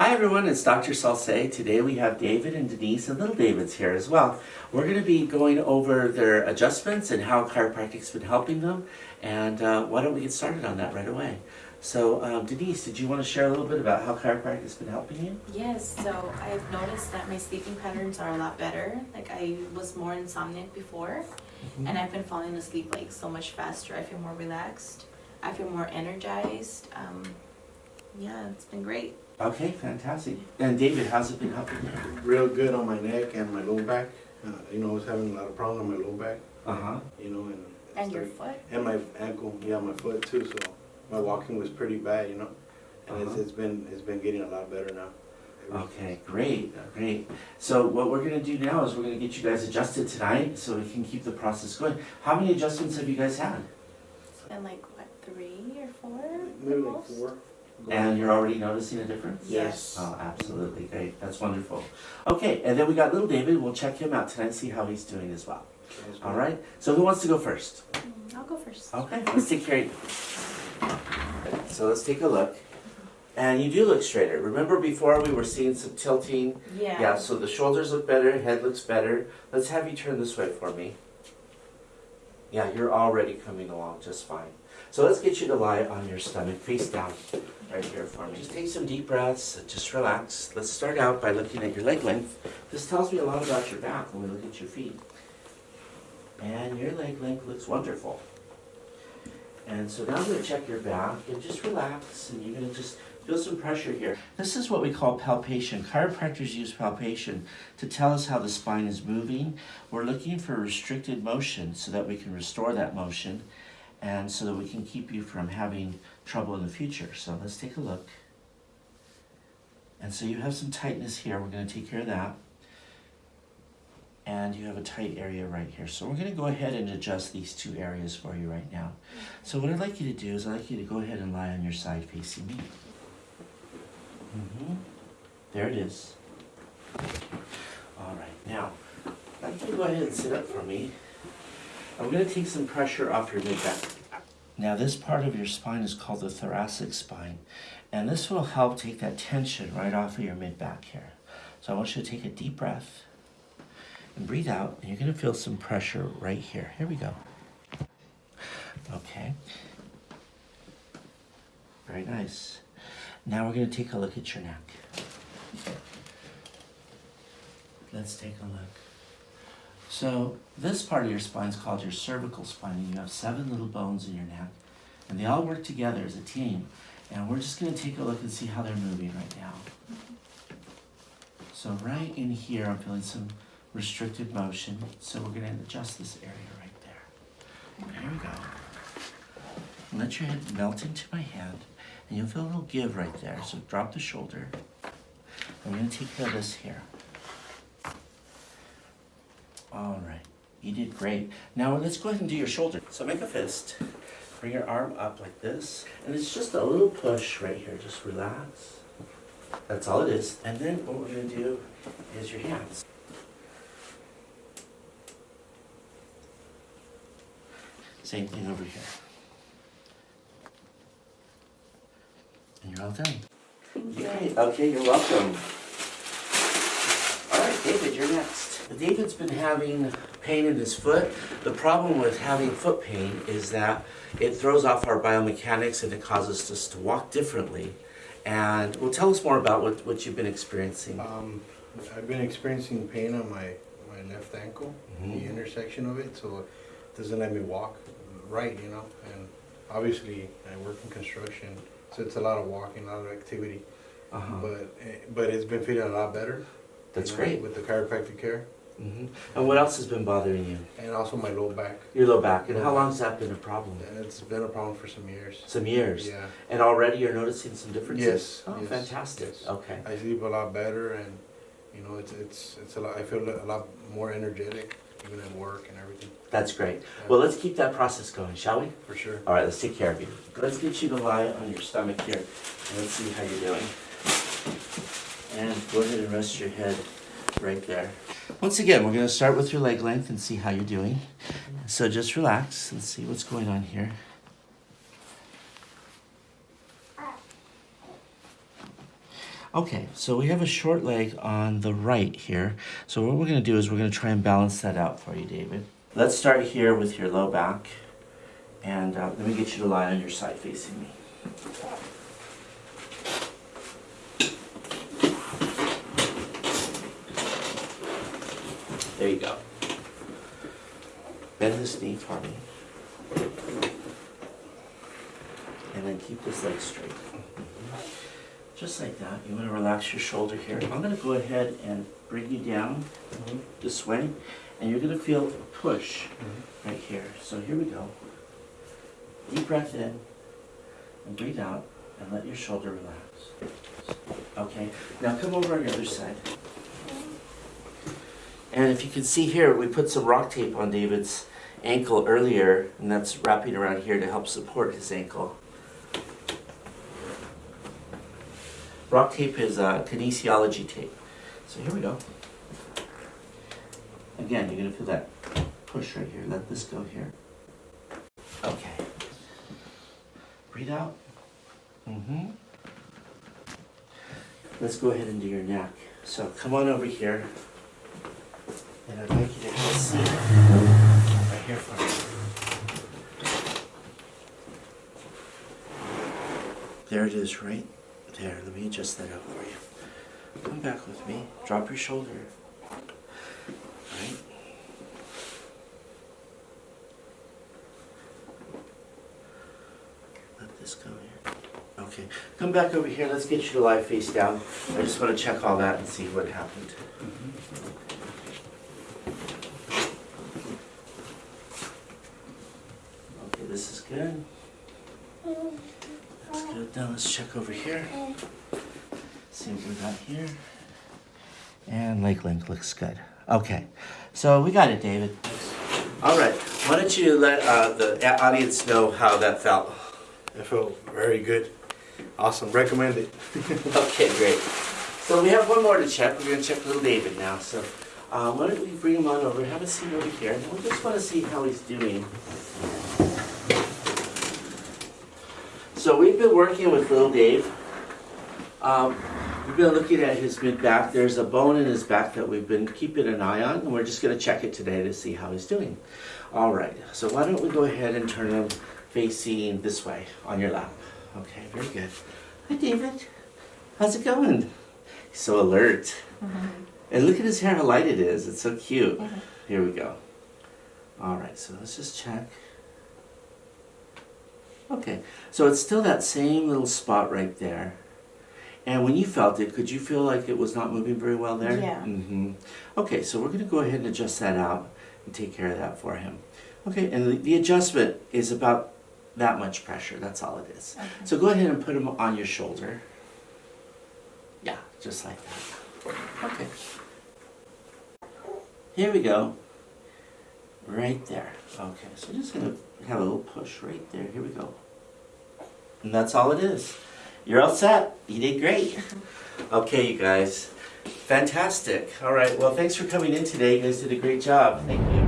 Hi everyone, it's Dr. Salce. Today we have David and Denise and little David's here as well. We're going to be going over their adjustments and how chiropractic's been helping them. And uh, why don't we get started on that right away? So um, Denise, did you want to share a little bit about how chiropractic's been helping you? Yes, so I've noticed that my sleeping patterns are a lot better. Like I was more insomniac before, and I've been falling asleep like so much faster. I feel more relaxed. I feel more energized. Um, yeah, it's been great. Okay, fantastic. And David, how's it been helping you? real good on my neck and my low back. Uh, you know, I was having a lot of problems on my low back. Uh-huh. You know, and And your foot. and my ankle, yeah, my foot too. So my walking was pretty bad. You know, and Uh-huh. it's, it's been it's been getting a lot better now. Okay, great, great. So what we're gonna do now is we're gonna get you guys adjusted tonight so we can keep the process going. How many adjustments have you guys had? It's been like what three or four? Maybe at like four. And you're already noticing a difference? Yes. Oh, absolutely, great, that's wonderful. Okay, and then we got little David, we'll check him out tonight, and see how he's doing as well. Sounds All good. right, so who wants to go first? Mm, I'll go first. Okay, let's take care of you. So let's take a look. And you do look straighter. Remember before we were seeing some tilting? Yeah. Yeah, so the shoulders look better, head looks better. Let's have you turn this way for me. Yeah, you're already coming along just fine. So let's get you to lie on your stomach, face down, right here for me. Just take some deep breaths, just relax. Let's start out by looking at your leg length. This tells me a lot about your back when we look at your feet. And your leg length looks wonderful. And so now I'm gonna check your back and just relax and you're gonna just feel some pressure here. This is what we call palpation. Chiropractors use palpation to tell us how the spine is moving. We're looking for restricted motion so that we can restore that motion and so that we can keep you from having trouble in the future. So let's take a look. And so you have some tightness here. We're gonna take care of that. And you have a tight area right here. So we're gonna go ahead and adjust these two areas for you right now. So what I'd like you to do is I'd like you to go ahead and lie on your side facing me. hmm There it is. All right, now, I'd like you to go ahead and sit up for me. I'm gonna take some pressure off your mid-back. Now this part of your spine is called the thoracic spine, and this will help take that tension right off of your mid-back here. So I want you to take a deep breath and breathe out, and you're gonna feel some pressure right here. Here we go. Okay. Very nice. Now we're going to take a look at your neck. Let's take a look. So this part of your spine is called your cervical spine, and you have seven little bones in your neck, and they all work together as a team. And we're just going to take a look and see how they're moving right now. So right in here, I'm feeling some restricted motion, so we're going to adjust this area right there. There we go. Let your head melt into my hand, and you'll feel a little give right there. So drop the shoulder. I'm going to take care of this here. All right, you did great. Now let's go ahead and do your shoulder. So make a fist. Bring your arm up like this, and it's just a little push right here. Just relax. That's all it is. And then what we're going to do is your hands. Same thing over here. And you're all done. Thank you. Okay, okay, you're welcome. All right, David, you're next. David's been having pain in his foot. The problem with having foot pain is that it throws off our biomechanics and it causes us to walk differently. And well, tell us more about what, what you've been experiencing. Um, I've been experiencing pain on my my left ankle, Mhm. the intersection of it, so it doesn't let me walk right. You know, and obviously I work in construction, so it's a lot of walking, a lot of activity. Uh-huh. But eh, but it's been feeling a lot better. That's you know, great. with the chiropractic care hmm And what else has been bothering you? and also my low back. Your low back. And Low how back. long has that been a problem? And it's been a problem for some years. Some years. Yeah, And already you're noticing some differences? Yes, Oh, yes, fantastic. yes. Okay. I sleep a lot better, and you know it's it's it's a lot. I feel a lot more energetic, even at work and everything. That's great. Yeah, Well, let's keep that process going, shall we? for sure. All right, let's take care of you. Let's get you to lie on your stomach here. and Let's see how you're doing. And go ahead and rest your head right there. Once again, we're going to start with your leg length and see how you're doing. So just relax and see what's going on here. Okay, so we have a short leg on the right here. So what we're gonna do is we're gonna try and balance that out for you, David. Let's start here with your low back. And uh, let me get you to lie on your side facing me. There you go. Bend this knee for me. And then keep this leg straight. Just like that. You want to relax your shoulder here. I'm going to go ahead and bring you down mm-hmm. this way. And you're going to feel a push mm-hmm. right here. So here we go. Deep breath in and breathe out and let your shoulder relax. Okay, now come over on the other side. And if you can see here, we put some rock tape on David's ankle earlier, and that's wrapping around here to help support his ankle. Rock tape is uh, kinesiology tape. So here we go. Again, you're gonna feel that push right here. Let this go here. Okay. Breathe out. Mm-hmm. Let's go ahead and do your neck. So come on over here. And I'd like you to have a seat right here for me. There it is, right there. Let me adjust that up for you. Come back with me. Drop your shoulder. Let this go here. Okay. Come back over here. Let's get you to lie face down. I just want to check all that and see what happened. Okay, this is good. That's good. Now let's check over here. See what we got here. And leg length looks good. Okay, so we got it, David. All right, why don't you let uh, the audience know how that felt? It felt very good. Awesome. Recommend it. Okay, great. So we have one more to check. We're gonna check little David now. So uh, why don't we bring him on over? Have a seat over here. And we just want to see how he's doing. So we've been working with little Dave. Um, we've been looking at his mid back. There's a bone in his back that we've been keeping an eye on, and we're just gonna check it today to see how he's doing. All right. So why don't we go ahead and turn him facing this way on your lap? Okay, very good. Hi, David. How's it going? He's so alert. And look at his hair, how light it is. It's so cute. Here we go. All right, so let's just check. Okay, so it's still that same little spot right there. And when you felt it, could you feel like it was not moving very well there? Yeah. hmm Okay, so we're going to go ahead and adjust that out and take care of that for him. Okay, and the, the adjustment is about that much pressure. That's all it is. Okay. So go ahead and put him on your shoulder. Yeah, just like that. Okay. Here we go. Right there. Okay, so just gonna have a little push right there. Here we go. And that's all it is. You're all set. You did great. Okay, you guys. Fantastic. All right, well, thanks for coming in today. You guys did a great job. Thank you.